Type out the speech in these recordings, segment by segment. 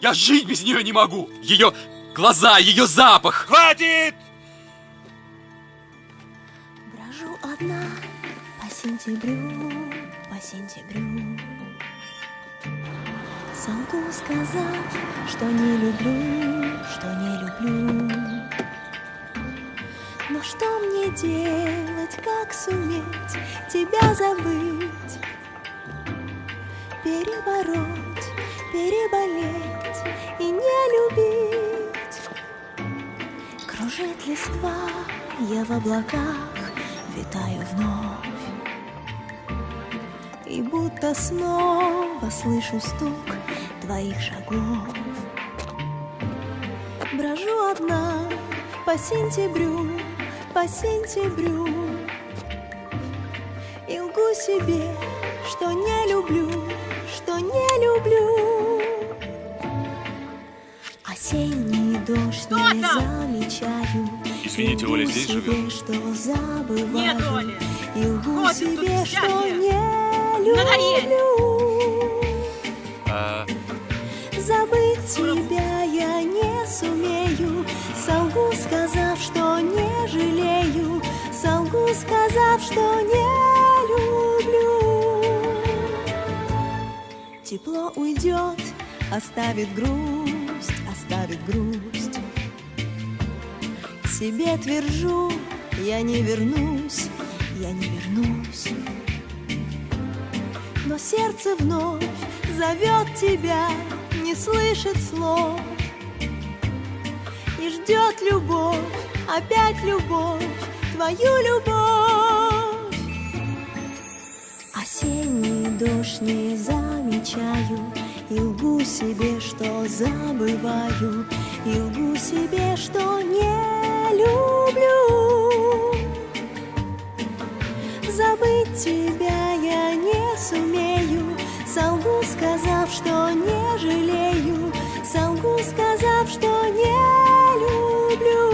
Я жить без нее не могу! Ее глаза, ее запах! Хватит! Брожу одна по сентябрю, по сентябрю Солгу сказав, что не люблю, что не люблю Но что мне делать, как суметь тебя забыть Перебороть, Кружит листва, я в облаках витаю вновь. И будто снова слышу стук твоих шагов. Брожу одна по сентябрю, по сентябрю. И лгу себе, что не люблю, что не люблю. Осенний замечаю Извините, Оля здесь себе, живет? Нет, Оля. И лгу Хватит себе, тут что всякие. не Надоели. люблю А, Забыть тебя я не сумею Солгу, сказав, что не жалею Солгу, сказав, что не люблю Тепло уйдет, оставит грусть, оставит грусть Себе твержу, я не вернусь, я не вернусь. Но сердце вновь зовет тебя, не слышит слов. И ждет любовь, опять любовь, твою любовь. Осенний дождь не замечаю И лгу себе, что забываю И лгу себе, что не люблю. Забыть тебя я не сумею. Солгу, сказав, что не жалею. Солгу, сказав, что не люблю.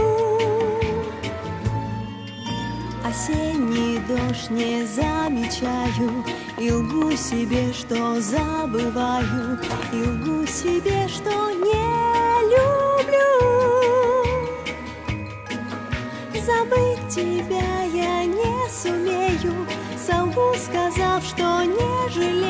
Осенний дождь не замечаю. И лгу себе, что забываю. И лгу себе, что Забыть тебя я не сумею. Солгу, сказав, что не жалею